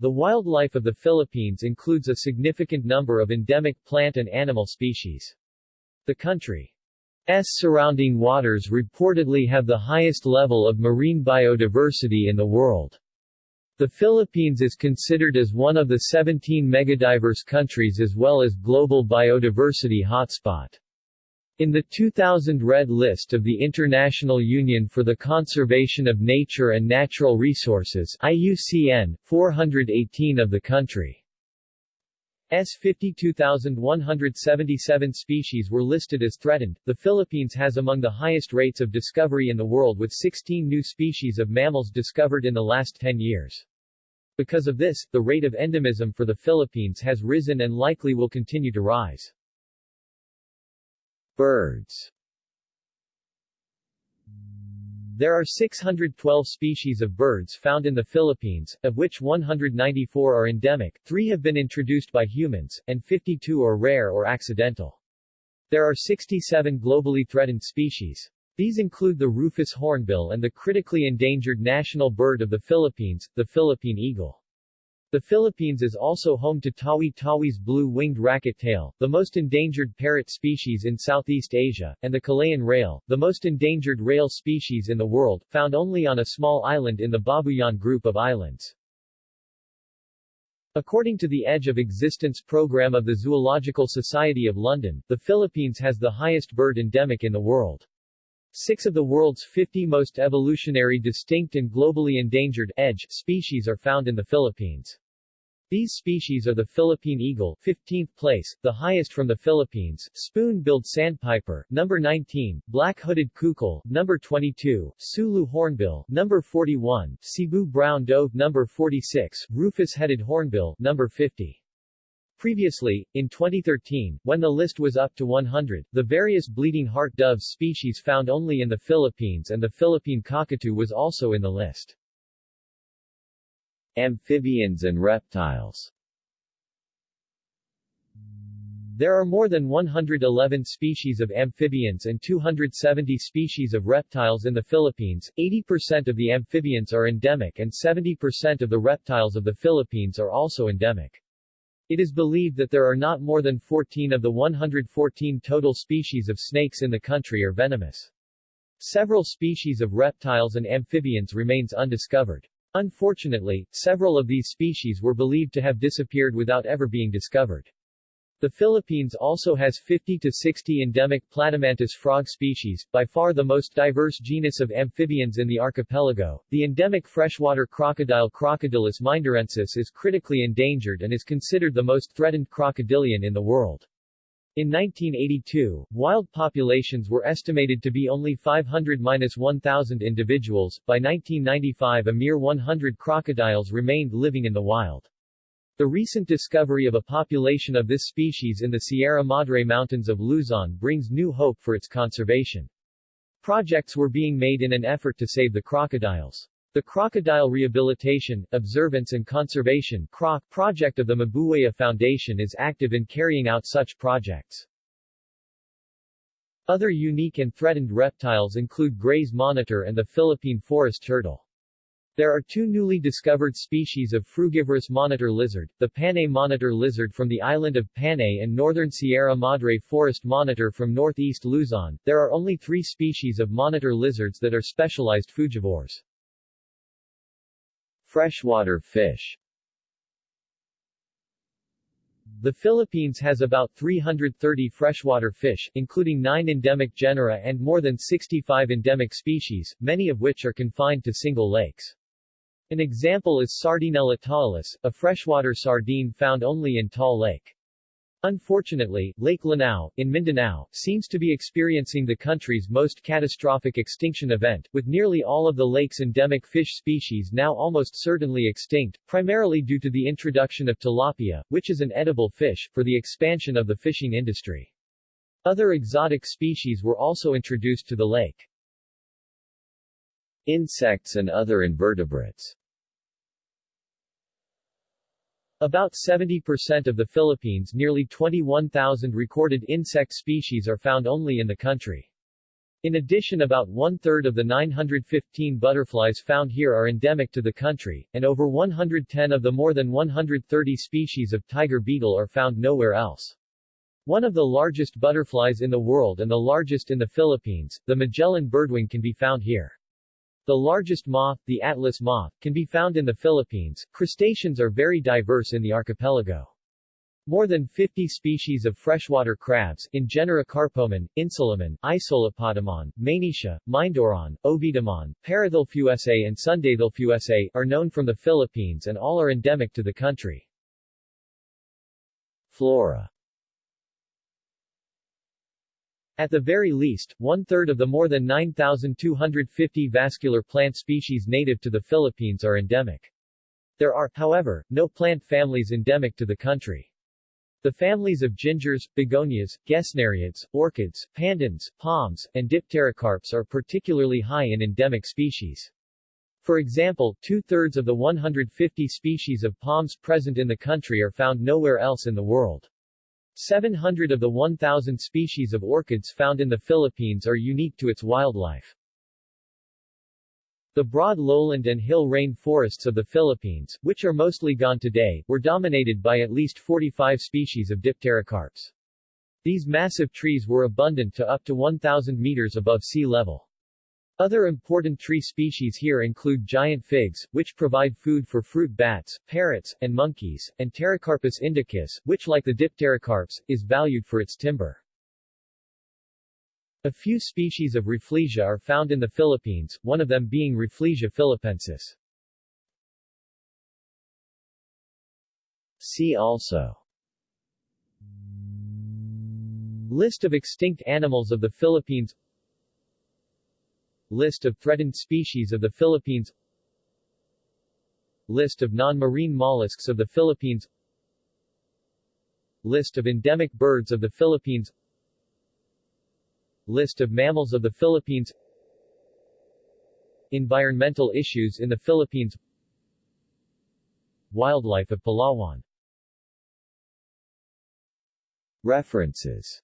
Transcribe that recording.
The wildlife of the Philippines includes a significant number of endemic plant and animal species. The country's surrounding waters reportedly have the highest level of marine biodiversity in the world. The Philippines is considered as one of the 17 megadiverse countries as well as global biodiversity hotspot. In the 2000 Red List of the International Union for the Conservation of Nature and Natural Resources IUCN, 418 of the country's 52,177 species were listed as threatened. The Philippines has among the highest rates of discovery in the world with 16 new species of mammals discovered in the last 10 years. Because of this, the rate of endemism for the Philippines has risen and likely will continue to rise. Birds There are 612 species of birds found in the Philippines, of which 194 are endemic, 3 have been introduced by humans, and 52 are rare or accidental. There are 67 globally threatened species. These include the rufous hornbill and the critically endangered national bird of the Philippines, the Philippine eagle. The Philippines is also home to Tawi-Tawi's blue-winged racket-tail, the most endangered parrot species in Southeast Asia, and the Kalayaan rail, the most endangered rail species in the world, found only on a small island in the Babuyan group of islands. According to the Edge of Existence program of the Zoological Society of London, the Philippines has the highest bird endemic in the world. Six of the world's 50 most evolutionary distinct and globally endangered EDGE species are found in the Philippines. These species are the Philippine eagle 15th place, the highest from the Philippines, spoon-billed sandpiper, number 19, black-hooded coucal, number 22, Sulu hornbill, number 41, Cebu brown dove, number 46, rufous-headed hornbill, number 50. Previously, in 2013, when the list was up to 100, the various bleeding heart dove species found only in the Philippines and the Philippine cockatoo was also in the list. Amphibians and reptiles There are more than 111 species of amphibians and 270 species of reptiles in the Philippines. 80% of the amphibians are endemic and 70% of the reptiles of the Philippines are also endemic. It is believed that there are not more than 14 of the 114 total species of snakes in the country are venomous. Several species of reptiles and amphibians remains undiscovered. Unfortunately, several of these species were believed to have disappeared without ever being discovered. The Philippines also has 50 to 60 endemic platymantis frog species, by far the most diverse genus of amphibians in the archipelago. The endemic freshwater crocodile Crocodylus mindorensis is critically endangered and is considered the most threatened crocodilian in the world. In 1982, wild populations were estimated to be only 500-1,000 individuals. By 1995 a mere 100 crocodiles remained living in the wild. The recent discovery of a population of this species in the Sierra Madre Mountains of Luzon brings new hope for its conservation. Projects were being made in an effort to save the crocodiles. The Crocodile Rehabilitation, Observance and Conservation CROC project of the Mabuwaya Foundation is active in carrying out such projects. Other unique and threatened reptiles include Gray's monitor and the Philippine forest turtle. There are two newly discovered species of frugivorous monitor lizard, the Panay monitor lizard from the island of Panay and northern Sierra Madre forest monitor from northeast Luzon. There are only three species of monitor lizards that are specialized frugivores. Freshwater fish The Philippines has about 330 freshwater fish, including 9 endemic genera and more than 65 endemic species, many of which are confined to single lakes. An example is Sardinella tawilis, a freshwater sardine found only in Taal Lake. Unfortunately, Lake Lanao, in Mindanao, seems to be experiencing the country's most catastrophic extinction event, with nearly all of the lake's endemic fish species now almost certainly extinct, primarily due to the introduction of tilapia, which is an edible fish, for the expansion of the fishing industry. Other exotic species were also introduced to the lake. Insects and other invertebrates about 70% of the Philippines' nearly 21,000 recorded insect species are found only in the country. In addition about one-third of the 915 butterflies found here are endemic to the country, and over 110 of the more than 130 species of tiger beetle are found nowhere else. One of the largest butterflies in the world and the largest in the Philippines, the Magellan birdwing can be found here. The largest moth, the Atlas moth, can be found in the Philippines. Crustaceans are very diverse in the archipelago. More than 50 species of freshwater crabs, in genera Carpomon, Insulamon, Isolapotamon, Mainitia, Mindoron, Ovitamon, Parathelphusa and Sundathelphusa, are known from the Philippines and all are endemic to the country. Flora At the very least, one-third of the more than 9,250 vascular plant species native to the Philippines are endemic. There are, however, no plant families endemic to the country. The families of gingers, begonias, gesneriads, orchids, pandans, palms, and dipterocarps are particularly high in endemic species. For example, two-thirds of the 150 species of palms present in the country are found nowhere else in the world. 700 of the 1,000 species of orchids found in the Philippines are unique to its wildlife. The broad lowland and hill rain forests of the Philippines, which are mostly gone today, were dominated by at least 45 species of dipterocarps. These massive trees were abundant to up to 1,000 meters above sea level. Other important tree species here include giant figs, which provide food for fruit bats, parrots, and monkeys, and Pterocarpus indicus, which like the dipterocarps, is valued for its timber. A few species of Rafflesia are found in the Philippines, one of them being Rafflesia philippensis. See also List of extinct animals of the Philippines List of threatened species of the Philippines. List of non-marine mollusks of the Philippines. List of endemic birds of the Philippines. List of mammals of the Philippines. Environmental issues in the Philippines. Wildlife of Palawan. References